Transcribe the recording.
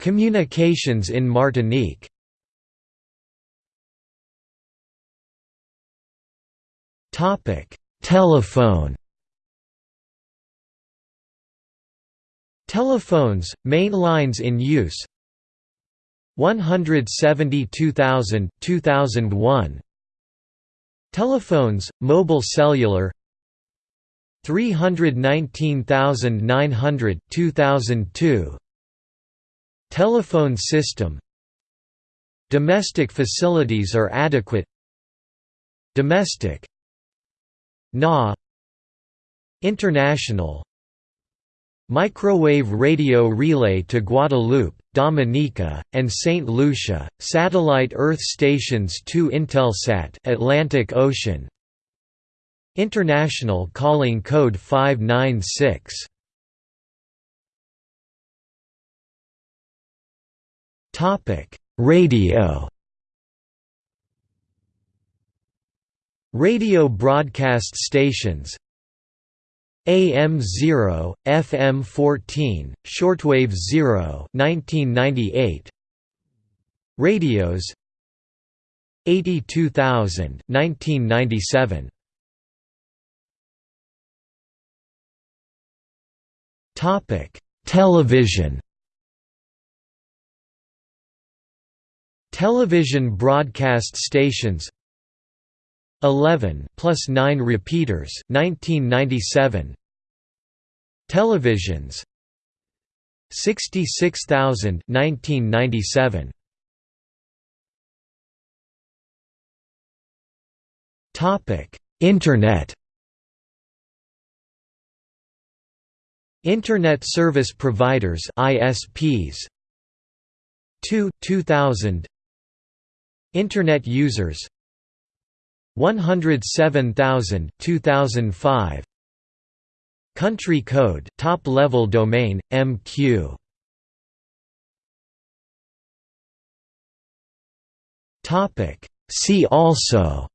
Communications in Martinique. Telephone. Telephones, main lines in use. 172,000 2001 Telephones, mobile cellular. 319,900 2002 Telephone system. Domestic facilities are adequate. Domestic. NA. International. Microwave radio relay to Guadeloupe, Dominica, and St. Lucia, satellite Earth stations 2 Intelsat Atlantic Ocean. International calling code 596 Topic: Radio. Radio broadcast stations. AM 0, FM 14, shortwave 0 1998 Radios. 82000 1997 Topic Television Television broadcast stations. 11 plus 9 repeaters 1997 Televisions. 66,000 1997 Topic Internet. Internet Service Providers ISPs 2 2000 Internet users. 107,000 2005 Country code top level domain MQ Topic. See also